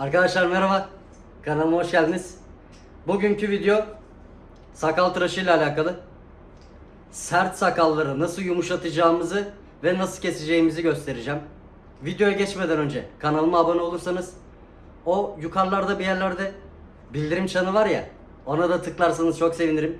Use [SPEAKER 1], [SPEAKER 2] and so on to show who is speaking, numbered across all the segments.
[SPEAKER 1] Arkadaşlar merhaba. Kanalıma hoş geldiniz. Bugünkü video sakal tıraşı ile alakalı. Sert sakalları nasıl yumuşatacağımızı ve nasıl keseceğimizi göstereceğim. Videoya geçmeden önce kanalıma abone olursanız o yukarılarda bir yerlerde bildirim çanı var ya ona da tıklarsanız çok sevinirim.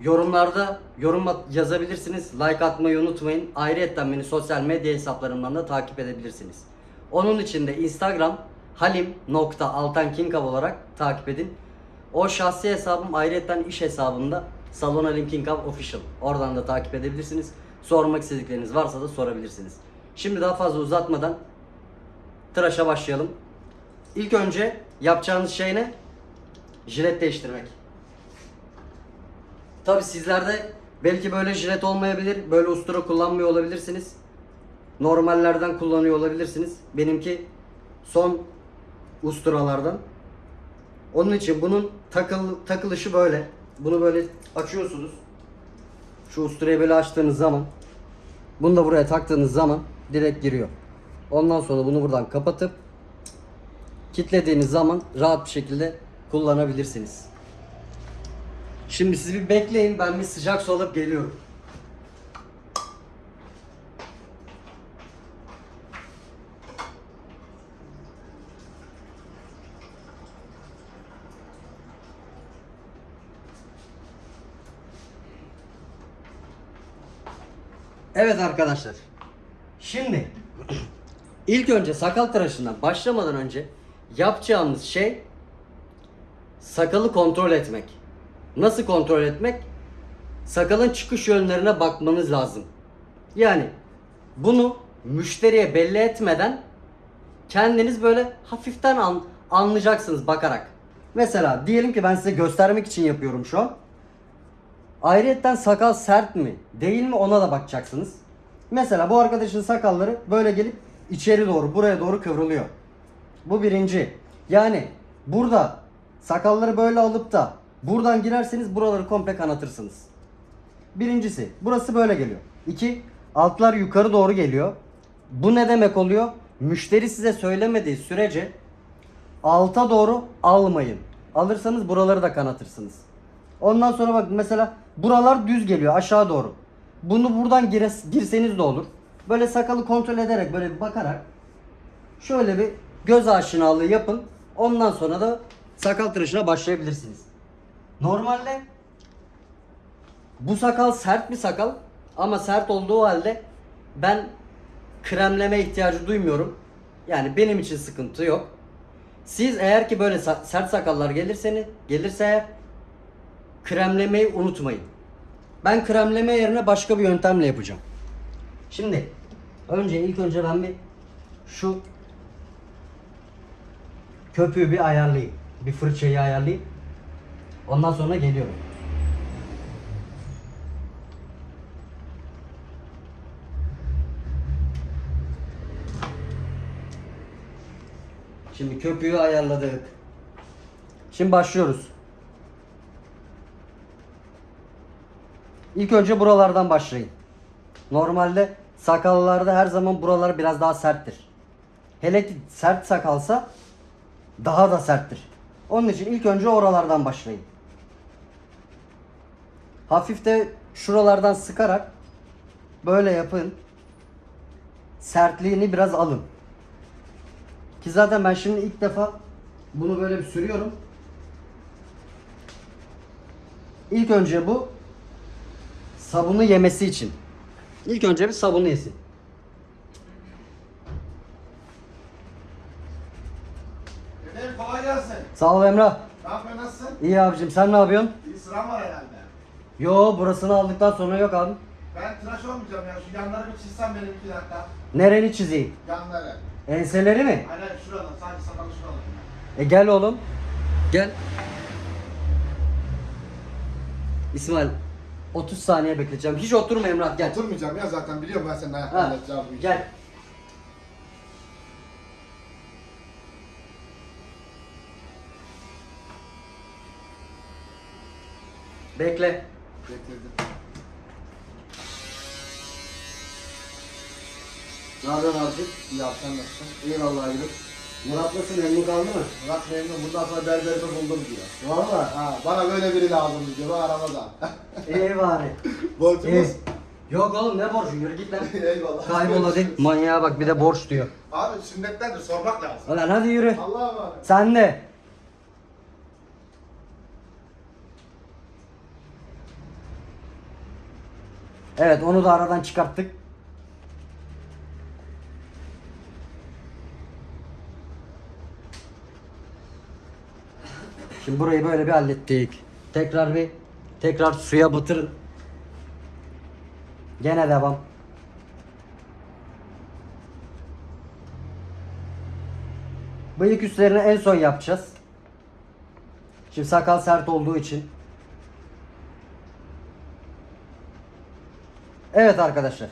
[SPEAKER 1] Yorumlarda yorum yazabilirsiniz. Like atmayı unutmayın. Ayrıca beni sosyal medya hesaplarımdan da takip edebilirsiniz. Onun için de Instagram halim.altankinkav olarak takip edin. O şahsi hesabım ayrıca iş hesabımda Salon Halim Kinkav Official. Oradan da takip edebilirsiniz. Sormak istedikleriniz varsa da sorabilirsiniz. Şimdi daha fazla uzatmadan tıraşa başlayalım. İlk önce yapacağınız şey ne? Jilet değiştirmek. Tabi sizlerde belki böyle jilet olmayabilir, böyle ustura kullanmıyor olabilirsiniz. Normallerden kullanıyor olabilirsiniz. Benimki son usturalardan. Onun için bunun takıl, takılışı böyle. Bunu böyle açıyorsunuz. Şu usturayı böyle açtığınız zaman bunu da buraya taktığınız zaman direkt giriyor. Ondan sonra bunu buradan kapatıp kilitlediğiniz zaman rahat bir şekilde kullanabilirsiniz. Şimdi siz bir bekleyin ben bir sıcak su alıp geliyorum. Evet arkadaşlar. Şimdi ilk önce sakal tıraşından başlamadan önce yapacağımız şey sakalı kontrol etmek. Nasıl kontrol etmek? Sakalın çıkış yönlerine bakmanız lazım. Yani bunu müşteriye belli etmeden kendiniz böyle hafiften an, anlayacaksınız bakarak. Mesela diyelim ki ben size göstermek için yapıyorum şu an. Ayrıyetten sakal sert mi değil mi ona da bakacaksınız. Mesela bu arkadaşın sakalları böyle gelip içeri doğru buraya doğru kıvrılıyor. Bu birinci. Yani burada sakalları böyle alıp da buradan girerseniz buraları komple kanatırsınız. Birincisi burası böyle geliyor. İki altlar yukarı doğru geliyor. Bu ne demek oluyor? Müşteri size söylemediği sürece alta doğru almayın. Alırsanız buraları da kanatırsınız. Ondan sonra bak mesela buralar düz geliyor aşağı doğru. Bunu buradan gire- girseniz de olur. Böyle sakalı kontrol ederek böyle bir bakarak şöyle bir göz aşinalığı yapın. Ondan sonra da sakal tıraşına başlayabilirsiniz. Normalde bu sakal sert bir sakal ama sert olduğu halde ben kremleme ihtiyacı duymuyorum. Yani benim için sıkıntı yok. Siz eğer ki böyle sert sakallar gelirseniz gelirse kremlemeyi unutmayın. Ben kremleme yerine başka bir yöntemle yapacağım. Şimdi önce ilk önce ben bir şu köpüğü bir ayarlayayım. Bir fırçayı ayarlayayım. Ondan sonra geliyorum. Şimdi köpüğü ayarladık. Şimdi başlıyoruz. İlk önce buralardan başlayın. Normalde sakallarda her zaman buralar biraz daha serttir. Hele ki sert sakalsa daha da serttir. Onun için ilk önce oralardan başlayın. Hafif de şuralardan sıkarak böyle yapın. Sertliğini biraz alın. Ki zaten ben şimdi ilk defa bunu böyle bir sürüyorum. İlk önce bu sabunu yemesi için. İlk önce bir sabunu yesin.
[SPEAKER 2] Efendim kolay gelsin.
[SPEAKER 1] Sağ ol Emrah.
[SPEAKER 2] Ne yapıyorsun nasılsın?
[SPEAKER 1] İyi abicim sen ne yapıyorsun?
[SPEAKER 2] İyi sıram var herhalde.
[SPEAKER 1] Yo burasını aldıktan sonra yok abi.
[SPEAKER 2] Ben tıraş olmayacağım ya. Şu yanları bir çizsem benim iki dakika.
[SPEAKER 1] Nereni çizeyim?
[SPEAKER 2] Yanları.
[SPEAKER 1] Enseleri mi?
[SPEAKER 2] Aynen şuradan sadece sakalı şuradan.
[SPEAKER 1] E gel oğlum. Gel. İsmail 30 saniye bekleyeceğim. Hiç oturma Emrah gel.
[SPEAKER 2] Oturmayacağım ya zaten biliyorum ben senin ayakta
[SPEAKER 1] Ha,
[SPEAKER 2] halledeceğim bu işi.
[SPEAKER 1] gel. Bekle.
[SPEAKER 2] Getirdim.
[SPEAKER 1] Ne yapıyorsun abicim?
[SPEAKER 2] İyi sen nasılsın?
[SPEAKER 1] Eyvallah abicim. Murat nasıl memnun kaldı mı?
[SPEAKER 2] Murat memnun. Bundan sonra berberimi buldum diyor.
[SPEAKER 1] Valla.
[SPEAKER 2] Ha, bana böyle biri lazım diyor. Bu aramada.
[SPEAKER 1] İyi bari.
[SPEAKER 2] Borcumuz.
[SPEAKER 1] İyi. Yok oğlum ne borcu yürü git lan.
[SPEAKER 2] Eyvallah.
[SPEAKER 1] Kaybol hadi. Manyağa bak bir de borç diyor.
[SPEAKER 2] Abi sünnettendir sormak lazım.
[SPEAKER 1] Ulan hadi yürü.
[SPEAKER 2] Allah'a emanet.
[SPEAKER 1] Sen de. Evet onu da aradan çıkarttık. Şimdi burayı böyle bir hallettik. Tekrar bir tekrar suya batırın. Gene devam. Bıyık üstlerini en son yapacağız. Şimdi sakal sert olduğu için. Evet arkadaşlar.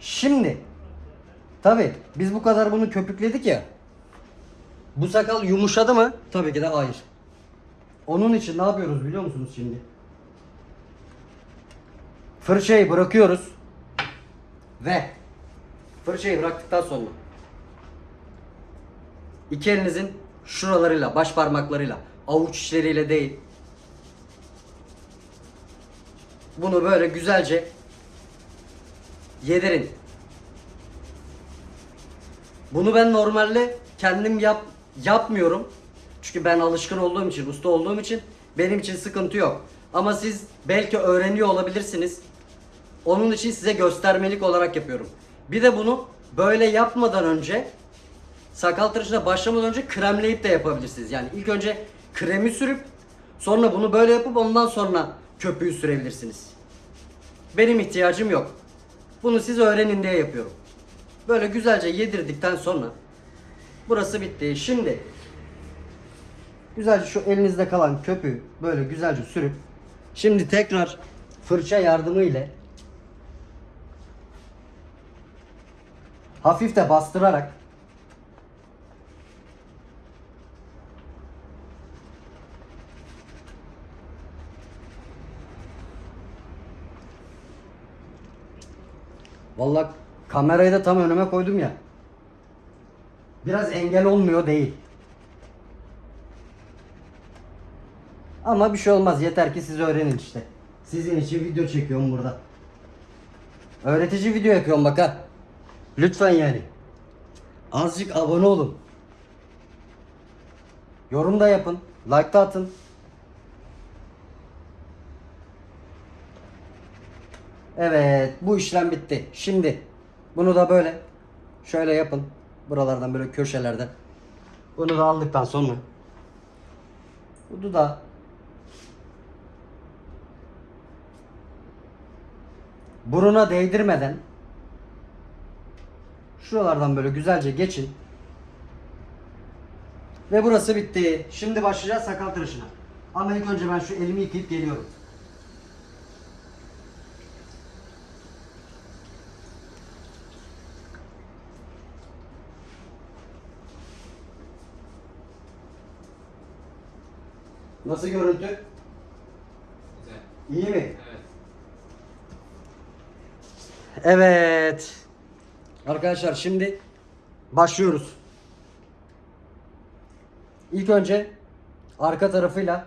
[SPEAKER 1] Şimdi tabi biz bu kadar bunu köpükledik ya. Bu sakal yumuşadı mı? Tabii ki de hayır. Onun için ne yapıyoruz biliyor musunuz şimdi? Fırçayı bırakıyoruz. Ve fırçayı bıraktıktan sonra iki elinizin şuralarıyla, baş parmaklarıyla, avuç içleriyle değil. Bunu böyle güzelce yedirin. Bunu ben normalde kendim yap yapmıyorum. Çünkü ben alışkın olduğum için, usta olduğum için benim için sıkıntı yok. Ama siz belki öğreniyor olabilirsiniz. Onun için size göstermelik olarak yapıyorum. Bir de bunu böyle yapmadan önce sakal tıraşına başlamadan önce kremleyip de yapabilirsiniz. Yani ilk önce kremi sürüp sonra bunu böyle yapıp ondan sonra köpüğü sürebilirsiniz. Benim ihtiyacım yok. Bunu siz öğrenin diye yapıyorum. Böyle güzelce yedirdikten sonra burası bitti. Şimdi güzelce şu elinizde kalan köpüğü böyle güzelce sürüp şimdi tekrar fırça yardımı ile hafif de bastırarak Vallahi kamerayı da tam önüme koydum ya. Biraz engel olmuyor değil. Ama bir şey olmaz. Yeter ki siz öğrenin işte. Sizin için video çekiyorum burada. Öğretici video yapıyorum bak ha. Lütfen yani. Azıcık abone olun. Yorum da yapın. Like da atın. Evet, bu işlem bitti. Şimdi bunu da böyle şöyle yapın. Buralardan böyle köşelerden. Bunu da aldıktan sonra bu dudağı buruna değdirmeden şuralardan böyle güzelce geçin. Ve burası bitti. Şimdi başlayacağız sakal tıraşına. Ama ilk önce ben şu elimi yıkayıp geliyorum. Nasıl görüntü?
[SPEAKER 3] Güzel.
[SPEAKER 1] İyi mi?
[SPEAKER 3] Evet.
[SPEAKER 1] Evet. Arkadaşlar şimdi başlıyoruz. İlk önce arka tarafıyla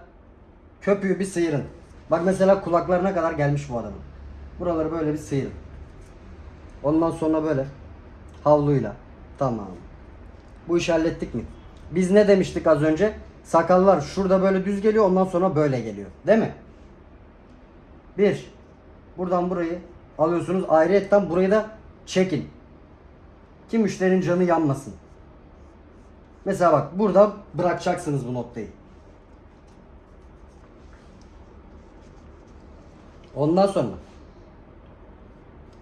[SPEAKER 1] köpüğü bir sıyırın. Bak mesela kulaklarına kadar gelmiş bu adamın. Buraları böyle bir sıyırın. Ondan sonra böyle havluyla. Tamam. Bu işi hallettik mi? Biz ne demiştik az önce? Sakallar şurada böyle düz geliyor ondan sonra böyle geliyor. Değil mi? Bir. Buradan burayı alıyorsunuz. Ayrıyetten burayı da çekin. Ki müşterinin canı yanmasın. Mesela bak burada bırakacaksınız bu noktayı. Ondan sonra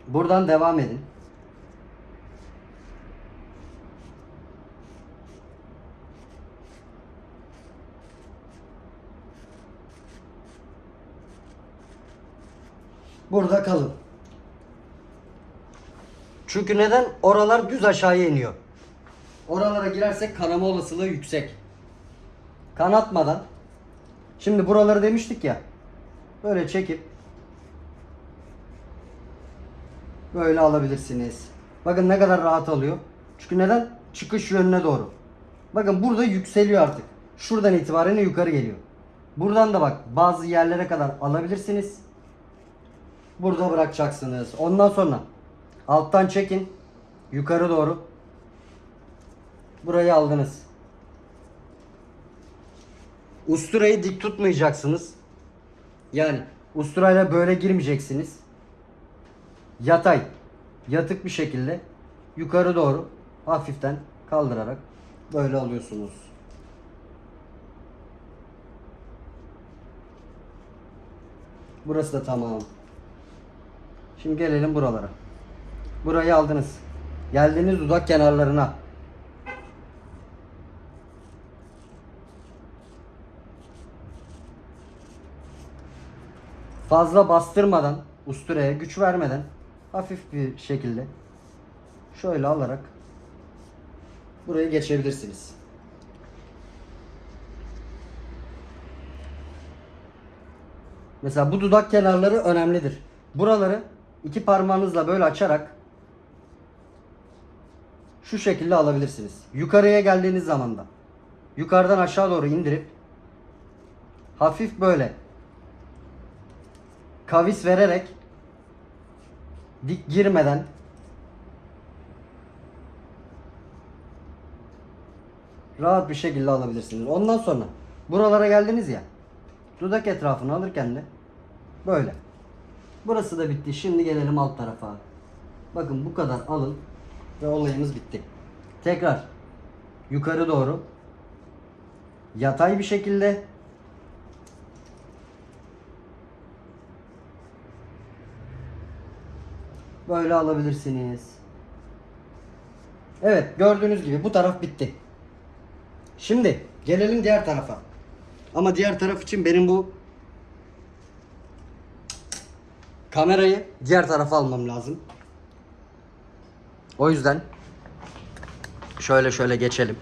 [SPEAKER 1] buradan devam edin. Burada kalın. Çünkü neden? Oralar düz aşağıya iniyor. Oralara girersek kanama olasılığı yüksek. Kanatmadan. Şimdi buraları demiştik ya. Böyle çekip böyle alabilirsiniz. Bakın ne kadar rahat alıyor. Çünkü neden? Çıkış yönüne doğru. Bakın burada yükseliyor artık. Şuradan itibaren yukarı geliyor. Buradan da bak bazı yerlere kadar alabilirsiniz. Burada bırakacaksınız. Ondan sonra alttan çekin. Yukarı doğru. Burayı aldınız. Usturayı dik tutmayacaksınız. Yani usturayla böyle girmeyeceksiniz. Yatay, yatık bir şekilde yukarı doğru hafiften kaldırarak böyle alıyorsunuz. Burası da tamam. Şimdi gelelim buralara. Burayı aldınız. Geldiğiniz dudak kenarlarına. Fazla bastırmadan, usturaya güç vermeden hafif bir şekilde şöyle alarak burayı geçebilirsiniz. Mesela bu dudak kenarları önemlidir. Buraları iki parmağınızla böyle açarak şu şekilde alabilirsiniz. Yukarıya geldiğiniz zaman da yukarıdan aşağı doğru indirip hafif böyle kavis vererek dik girmeden rahat bir şekilde alabilirsiniz. Ondan sonra buralara geldiniz ya dudak etrafını alırken de böyle. Burası da bitti. Şimdi gelelim alt tarafa. Bakın bu kadar alın ve olayımız bitti. Tekrar yukarı doğru yatay bir şekilde böyle alabilirsiniz. Evet gördüğünüz gibi bu taraf bitti. Şimdi gelelim diğer tarafa. Ama diğer taraf için benim bu kamerayı diğer tarafa almam lazım. O yüzden şöyle şöyle geçelim.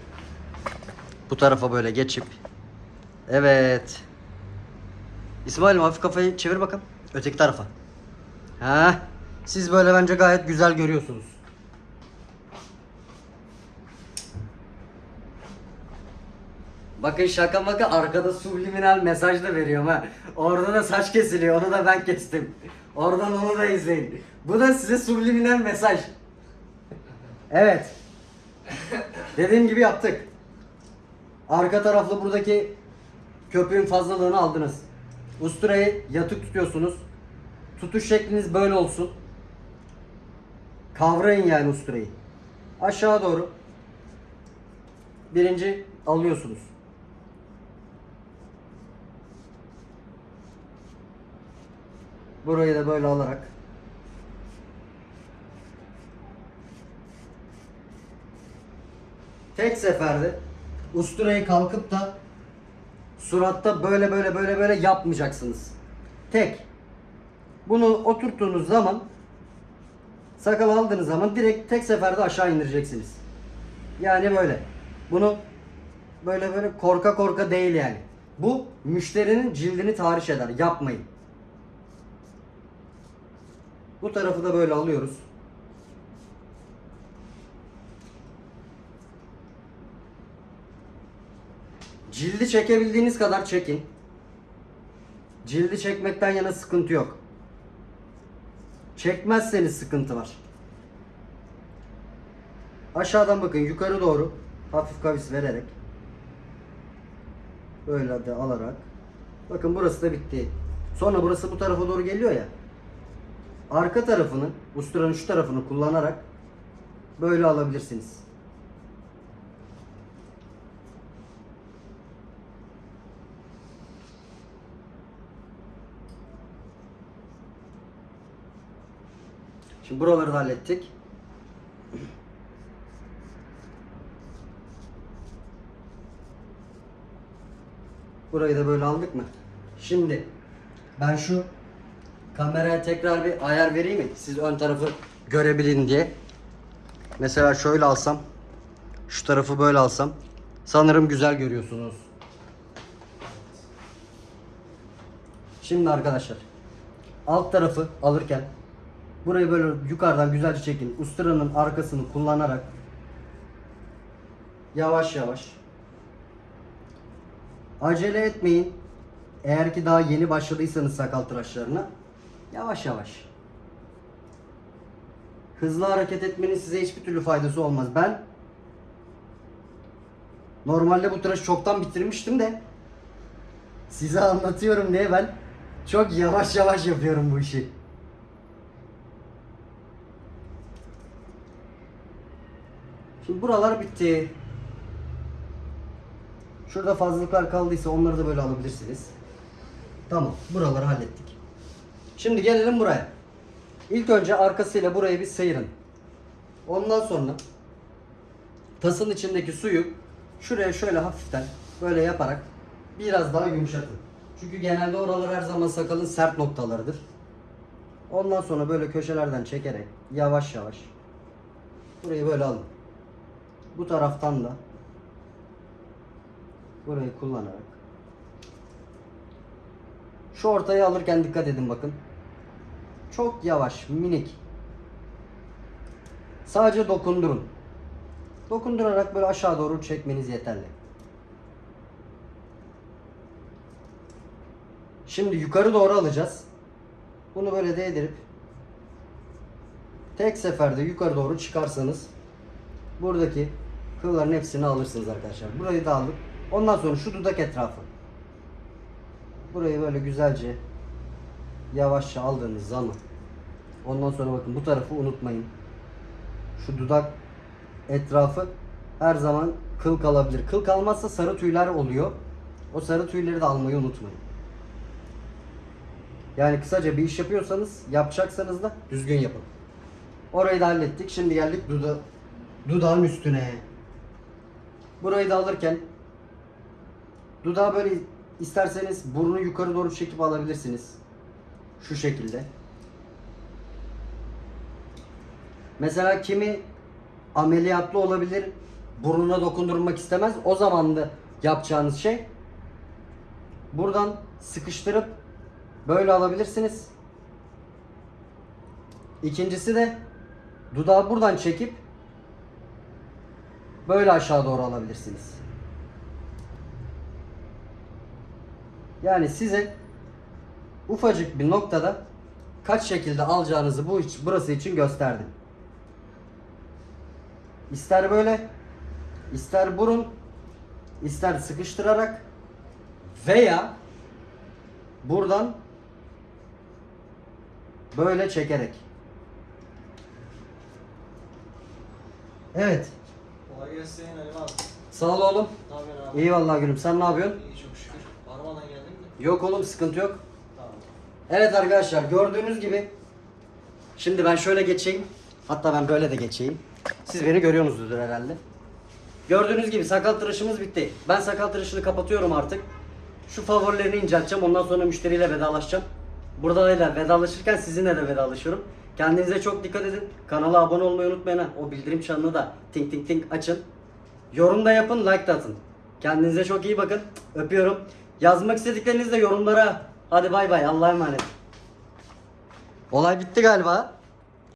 [SPEAKER 1] Bu tarafa böyle geçip Evet. İsmail'im hafif kafayı çevir bakalım. Öteki tarafa. Ha. Siz böyle bence gayet güzel görüyorsunuz. Bakın şaka maka arkada subliminal mesaj da veriyorum ha. Orada da saç kesiliyor. Onu da ben kestim. Oradan onu da izleyin. Bu da size subliminal mesaj. Evet. Dediğim gibi yaptık. Arka taraflı buradaki köpüğün fazlalığını aldınız. Usturayı yatık tutuyorsunuz. Tutuş şekliniz böyle olsun. Kavrayın yani usturayı. Aşağı doğru. Birinci alıyorsunuz. Burayı da böyle alarak tek seferde usturayı kalkıp da suratta böyle böyle böyle böyle yapmayacaksınız. Tek. Bunu oturttuğunuz zaman sakal aldığınız zaman direkt tek seferde aşağı indireceksiniz. Yani böyle. Bunu böyle böyle korka korka değil yani. Bu müşterinin cildini tahriş eder. Yapmayın. Bu tarafı da böyle alıyoruz. Cildi çekebildiğiniz kadar çekin. Cildi çekmekten yana sıkıntı yok. Çekmezseniz sıkıntı var. Aşağıdan bakın yukarı doğru hafif kavis vererek böyle de alarak bakın burası da bitti. Sonra burası bu tarafa doğru geliyor ya. Arka tarafını, usturanın şu tarafını kullanarak böyle alabilirsiniz. Şimdi buraları da hallettik. Burayı da böyle aldık mı? Şimdi ben şu kameraya tekrar bir ayar vereyim mi? Siz ön tarafı görebilin diye. Mesela şöyle alsam, şu tarafı böyle alsam sanırım güzel görüyorsunuz. Şimdi arkadaşlar alt tarafı alırken burayı böyle yukarıdan güzelce çekin. Usturanın arkasını kullanarak Yavaş yavaş. Acele etmeyin. Eğer ki daha yeni başladıysanız sakal tıraşlarına yavaş yavaş. Hızlı hareket etmenin size hiçbir türlü faydası olmaz. Ben normalde bu tıraşı çoktan bitirmiştim de size anlatıyorum diye ben çok yavaş yavaş yapıyorum bu işi. Buralar bitti. Şurada fazlalıklar kaldıysa onları da böyle alabilirsiniz. Tamam, buraları hallettik. Şimdi gelelim buraya. İlk önce arkasıyla burayı bir sıyırın. Ondan sonra tasın içindeki suyu şuraya şöyle hafiften böyle yaparak biraz daha yumuşatın. Çünkü genelde oralar her zaman sakalın sert noktalarıdır. Ondan sonra böyle köşelerden çekerek yavaş yavaş burayı böyle alın. Bu taraftan da burayı kullanarak şu ortayı alırken dikkat edin bakın. Çok yavaş, minik. Sadece dokundurun. Dokundurarak böyle aşağı doğru çekmeniz yeterli. Şimdi yukarı doğru alacağız. Bunu böyle değdirip tek seferde yukarı doğru çıkarsanız buradaki kılların hepsini alırsınız arkadaşlar. Burayı da aldık. Ondan sonra şu dudak etrafı. Burayı böyle güzelce yavaşça aldığınız zaman ondan sonra bakın bu tarafı unutmayın. Şu dudak etrafı her zaman kıl kalabilir. Kıl kalmazsa sarı tüyler oluyor. O sarı tüyleri de almayı unutmayın. Yani kısaca bir iş yapıyorsanız, yapacaksanız da düzgün yapın. Orayı da hallettik. Şimdi geldik duda dudağın üstüne. Burayı da alırken dudağı böyle isterseniz burnu yukarı doğru çekip alabilirsiniz. Şu şekilde. Mesela kimi ameliyatlı olabilir, burnuna dokundurmak istemez. O zaman da yapacağınız şey buradan sıkıştırıp böyle alabilirsiniz. İkincisi de dudağı buradan çekip böyle aşağı doğru alabilirsiniz. Yani size ufacık bir noktada kaç şekilde alacağınızı bu iç, burası için gösterdim. İster böyle, ister burun, ister sıkıştırarak veya buradan böyle çekerek. Evet.
[SPEAKER 3] Kolay gelsin Ali abi.
[SPEAKER 1] Sağ ol oğlum.
[SPEAKER 3] Ne yapıyorsun abi?
[SPEAKER 1] İyi vallahi gülüm. Sen ne yapıyorsun?
[SPEAKER 3] İyi çok şükür. Aramadan geldin mi?
[SPEAKER 1] Yok oğlum sıkıntı yok.
[SPEAKER 3] Tamam.
[SPEAKER 1] Evet arkadaşlar gördüğünüz gibi şimdi ben şöyle geçeyim. Hatta ben böyle de geçeyim. Siz beni görüyorsunuzdur herhalde. Gördüğünüz gibi sakal tıraşımız bitti. Ben sakal tıraşını kapatıyorum artık. Şu favorilerini incelteceğim. Ondan sonra müşteriyle vedalaşacağım. Burada da vedalaşırken sizinle de vedalaşıyorum. Kendinize çok dikkat edin. Kanala abone olmayı unutmayın. O bildirim çanını da ting ting ting açın. Yorum da yapın, like da atın. Kendinize çok iyi bakın. Öpüyorum. Yazmak istediklerinizi de yorumlara. Hadi bay bay. Allah'a emanet. Olay bitti galiba.